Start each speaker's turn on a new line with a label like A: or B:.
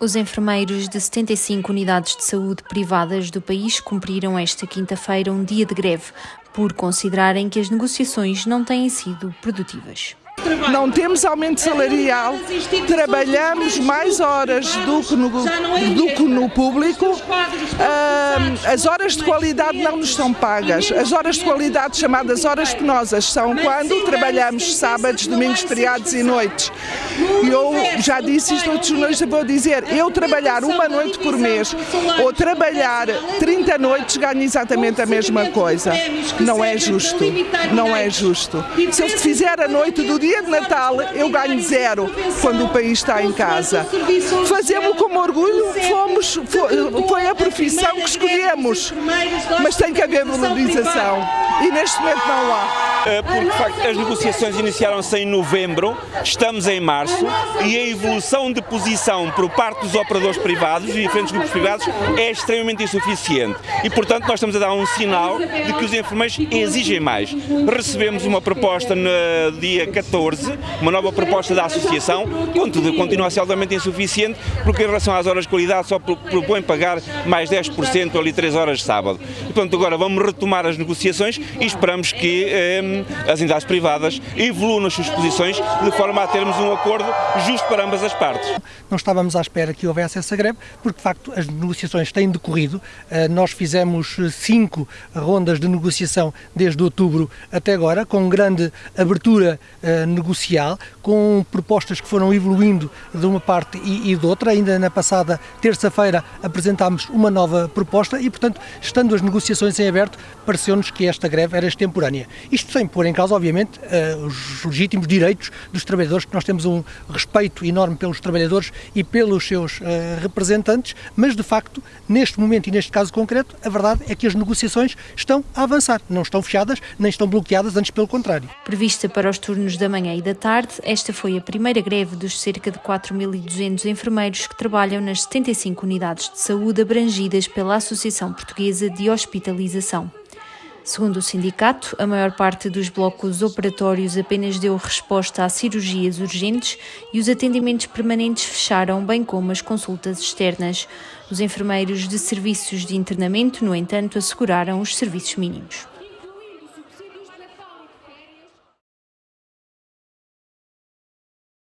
A: Os enfermeiros de 75 unidades de saúde privadas do país cumpriram esta quinta-feira um dia de greve por considerarem que as negociações não têm sido produtivas.
B: Não temos aumento salarial, trabalhamos mais horas do que no, do que no público, as horas de qualidade não nos são pagas. As horas de qualidade, chamadas horas penosas, são quando trabalhamos sábados, domingos, feriados e noites. Eu já disse isto outros jornalistas, vou dizer, eu trabalhar uma noite por mês ou trabalhar 30 noites ganho exatamente a mesma coisa. Não é justo, não é justo. Se eu fizer a noite do dia de Natal, eu ganho zero quando o país está em casa. Fazemos com orgulho, fomos, foi a profissão que escolhemos, mas tem que haver valorização e neste momento não há.
C: Eh, porque de facto as negociações iniciaram-se em novembro, estamos em março e a evolução de posição por parte dos operadores privados e diferentes grupos privados é extremamente insuficiente e portanto nós estamos a dar um sinal de que os enfermeiros exigem mais. Recebemos uma proposta no dia 14, uma nova proposta da associação, contudo continua a ser altamente insuficiente porque em relação às horas de qualidade só propõe pagar mais 10% ali 3 horas de sábado. E, portanto agora vamos retomar as negociações e esperamos que eh, as entidades privadas evoluam nas suas posições de forma a termos um acordo justo para ambas as partes.
D: Não estávamos à espera que houvesse essa greve, porque de facto as negociações têm decorrido. Eh, nós fizemos cinco rondas de negociação desde outubro até agora, com grande abertura eh, negocial, com propostas que foram evoluindo de uma parte e, de outra. Ainda na passada terça-feira apresentámos uma nova proposta e, portanto, estando as negociações em aberto, pareceu-nos que esta greve era extemporânea. Isto sem pôr em causa, obviamente, uh, os legítimos direitos dos trabalhadores, que nós temos um respeito enorme pelos trabalhadores e pelos seus uh, representantes, mas de facto, neste momento e neste caso concreto, a verdade é que as negociações estão a avançar, não estão fechadas, nem estão bloqueadas, antes pelo contrário.
A: Prevista para os turnos da manhã e da tarde, esta foi a primeira greve dos cerca de 4.200 enfermeiros que trabalham nas 75 unidades de saúde abrangidas pela Associação Portuguesa de Hospitalização. Segundo o sindicato, a maior parte dos blocos operatórios apenas deu resposta a cirurgias urgentes e os atendimentos permanentes fecharam, bem como as consultas externas. Os enfermeiros de serviços de internamento, no entanto, asseguraram os serviços mínimos.